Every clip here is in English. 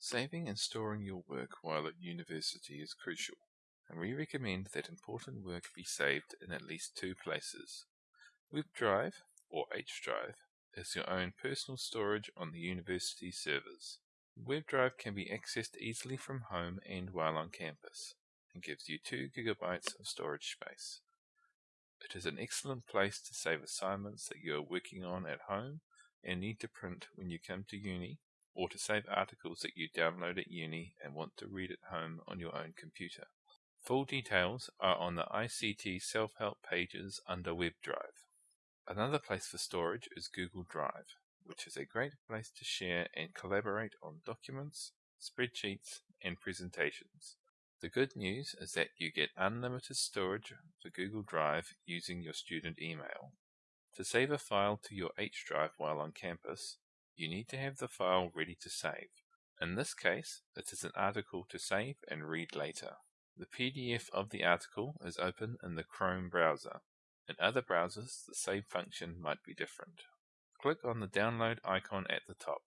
Saving and storing your work while at university is crucial, and we recommend that important work be saved in at least two places. Web Drive, or H-Drive, is your own personal storage on the university servers. Web Drive can be accessed easily from home and while on campus, and gives you 2 gigabytes of storage space. It is an excellent place to save assignments that you are working on at home and need to print when you come to uni or to save articles that you download at uni and want to read at home on your own computer. Full details are on the ICT self-help pages under WebDrive. Another place for storage is Google Drive, which is a great place to share and collaborate on documents, spreadsheets, and presentations. The good news is that you get unlimited storage for Google Drive using your student email. To save a file to your H drive while on campus, you need to have the file ready to save. In this case, it is an article to save and read later. The PDF of the article is open in the Chrome browser. In other browsers, the save function might be different. Click on the download icon at the top.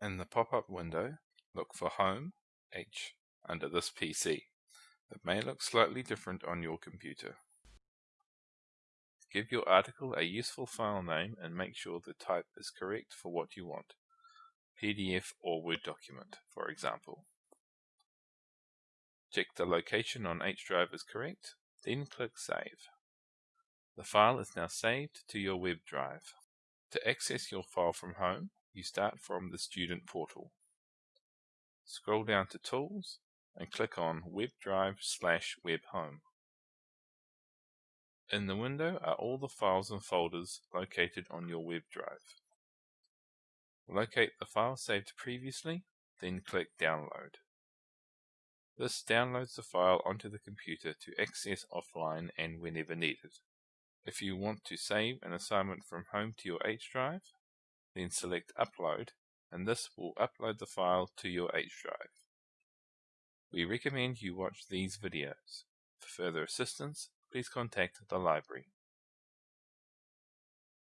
In the pop-up window, look for Home, H, under this PC. It may look slightly different on your computer. Give your article a useful file name and make sure the type is correct for what you want. PDF or Word document, for example. Check the location on H drive is correct, then click Save. The file is now saved to your web drive. To access your file from home, you start from the student portal. Scroll down to Tools and click on Web Drive slash WebHome. In the window are all the files and folders located on your web drive. Locate the file saved previously, then click Download. This downloads the file onto the computer to access offline and whenever needed. If you want to save an assignment from home to your H drive, then select Upload and this will upload the file to your H drive. We recommend you watch these videos. For further assistance, please contact the library.